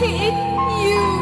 hate you.